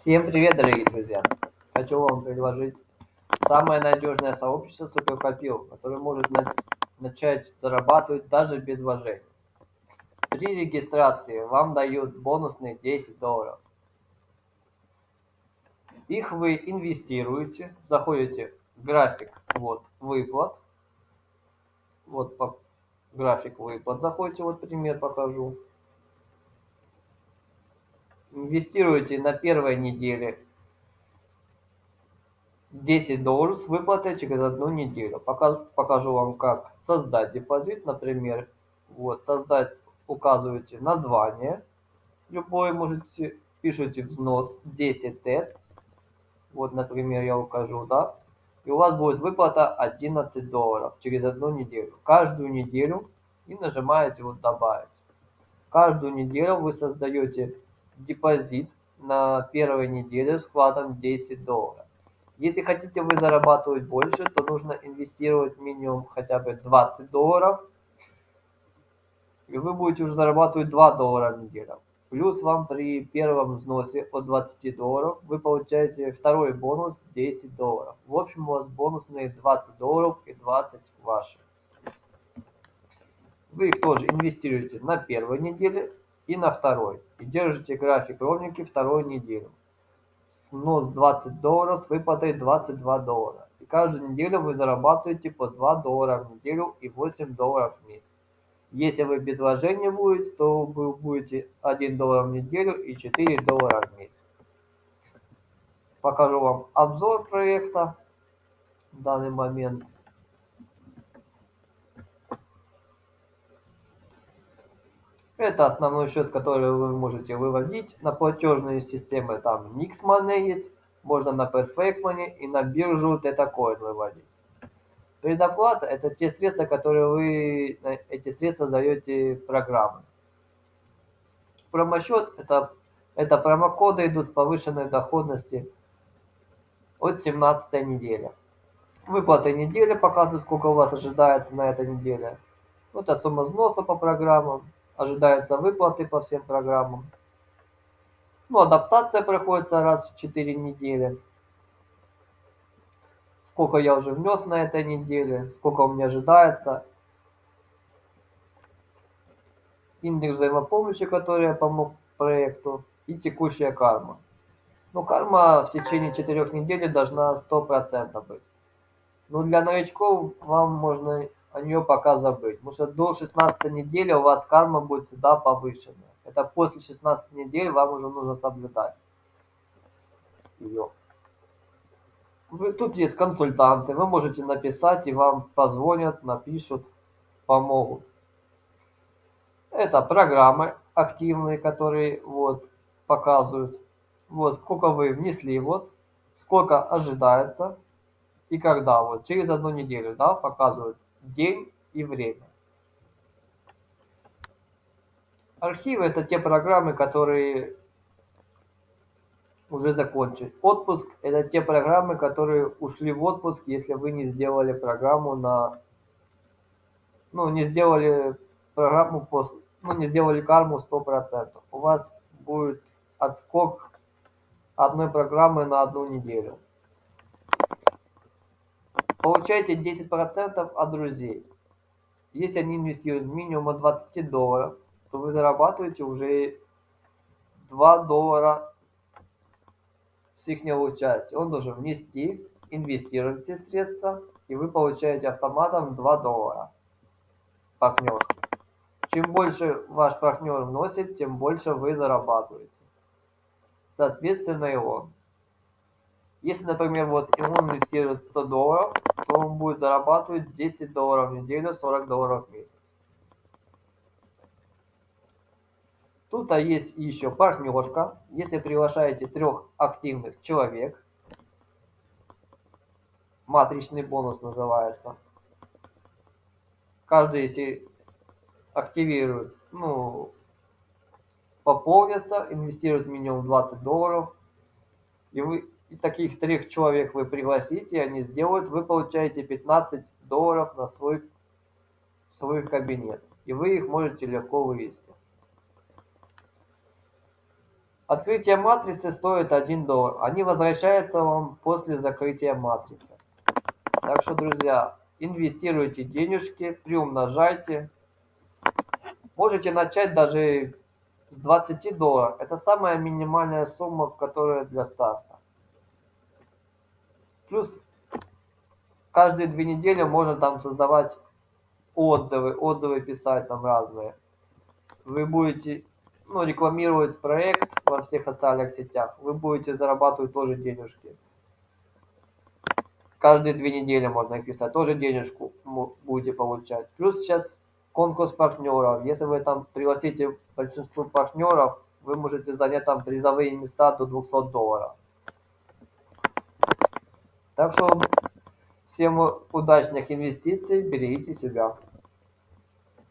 Всем привет, дорогие друзья! Хочу вам предложить самое надежное сообщество суперкопил, которое может на начать зарабатывать даже без вложений. При регистрации вам дают бонусные 10 долларов. Их вы инвестируете, заходите в график вот, выплат. Вот по график выплат заходите, вот пример покажу инвестируете на первой неделе 10 долларов с выплатой через одну неделю. Пока, покажу вам, как создать депозит. Например, вот создать, указываете название. Любой можете, пишите взнос 10 тет. Вот, например, я укажу, да. И у вас будет выплата 11 долларов через одну неделю. Каждую неделю и нажимаете вот добавить. Каждую неделю вы создаете депозит на первой неделе вкладом 10 долларов. Если хотите вы зарабатывать больше, то нужно инвестировать минимум хотя бы 20 долларов. И вы будете уже зарабатывать 2 доллара в неделю. Плюс вам при первом взносе от 20 долларов вы получаете второй бонус 10 долларов. В общем у вас бонусные 20 долларов и 20 ваши. Вы их тоже инвестируете на первой неделе и на второй. И держите график ровненький вторую неделю. Снос 20 долларов с выплатой 22 доллара. И каждую неделю вы зарабатываете по 2 доллара в неделю и 8 долларов в месяц. Если вы без вложения будете, то вы будете 1 доллар в неделю и 4 доллара в месяц. Покажу вам обзор проекта в данный момент. Это основной счет, который вы можете выводить на платежные системы. Там Nix Money есть, можно на Perfect Money и на биржу Tetacoin выводить. Предоплата – это те средства, которые вы, эти средства даете программы. Промосчет – это, это промокоды идут с повышенной доходности от 17 недели. Выплаты недели показывают, сколько у вас ожидается на этой неделе. Это сумма взноса по программам ожидаются выплаты по всем программам. Ну, адаптация проходится раз в 4 недели. Сколько я уже внес на этой неделе, сколько у меня ожидается. Индекс взаимопомощи, который я помог проекту, и текущая карма. Ну, карма в течение 4 недель должна 100% быть. Ну, для новичков вам можно о нее пока забыть. Потому что до 16 недели у вас карма будет всегда повышенная. Это после 16 недель вам уже нужно соблюдать ее. Вы, тут есть консультанты, вы можете написать, и вам позвонят, напишут, помогут. Это программы активные, которые вот показывают, вот сколько вы внесли, вот сколько ожидается и когда, вот через одну неделю, да, показывают день и время. Архивы – это те программы, которые уже закончили. Отпуск – это те программы, которые ушли в отпуск, если вы не сделали программу на... Ну, не сделали программу, по, ну, не сделали карму 100%. У вас будет отскок одной программы на одну неделю. Получайте 10% от друзей. Если они инвестируют минимум от 20 долларов, то вы зарабатываете уже 2 доллара с их участия. Он должен внести, инвестировать все средства, и вы получаете автоматом 2 доллара. Партнер. Чем больше ваш партнер вносит, тем больше вы зарабатываете. Соответственно и он. Если, например, вот ему инвестирует 100 долларов, то он будет зарабатывать 10 долларов в неделю, 40 долларов в месяц. Тут а есть еще партнерка. Если приглашаете трех активных человек, матричный бонус называется. Каждый, если активирует, ну, пополнится, инвестирует минимум 20 долларов, и вы и таких трех человек вы пригласите, они сделают, вы получаете 15 долларов на свой, свой кабинет. И вы их можете легко вывести. Открытие матрицы стоит 1 доллар. Они возвращаются вам после закрытия матрицы. Так что, друзья, инвестируйте денежки, приумножайте. Можете начать даже с 20 долларов. Это самая минимальная сумма, которая для старта. Плюс каждые две недели можно там создавать отзывы, отзывы писать там разные. Вы будете ну, рекламировать проект во всех социальных сетях, вы будете зарабатывать тоже денежки. Каждые две недели можно их писать, тоже денежку будете получать. Плюс сейчас конкурс партнеров. Если вы там пригласите большинство партнеров, вы можете занять там призовые места до 200 долларов. Так что всем удачных инвестиций, берегите себя.